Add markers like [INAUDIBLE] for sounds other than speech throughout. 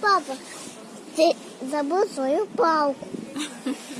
Папа, ты забыл свою палку. [LAUGHS]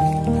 うん